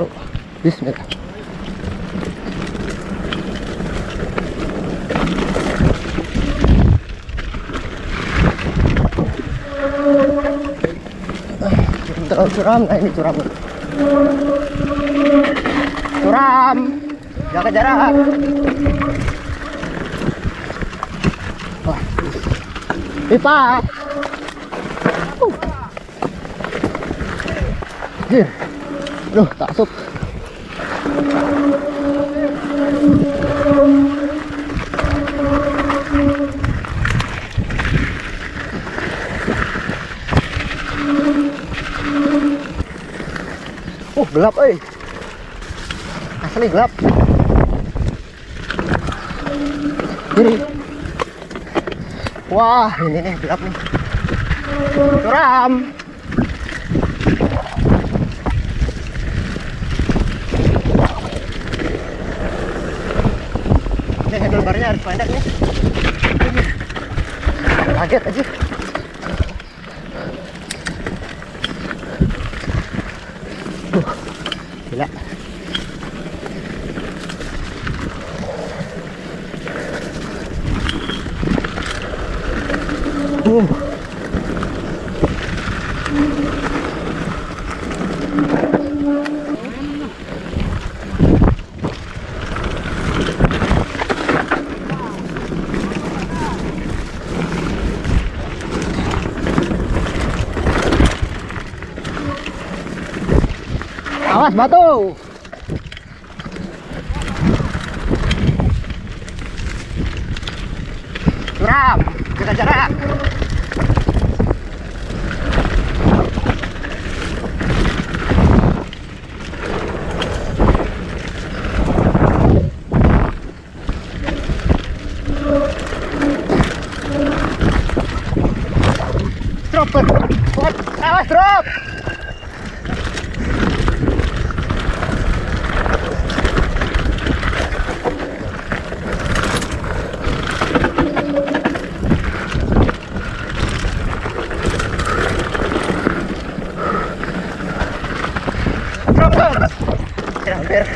Yuk, Bismillah. Terlalu curam, nah ini curam. Curam, jaga jarak. Wah, pipa. Uh. Jir. Duh, tak masuk. Uh, gelap euy. Asli gelap. Ini. Wah, ini nih gelap nih. Curam. Ini handlebarnya harus pendek nih. Kaget aja. Uh, gila. Uh. Awas batu. Curam, jaga jarak. Drop, awas drop. Drop, drop. Ya, hampir.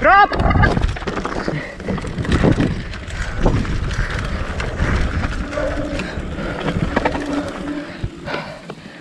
Drop.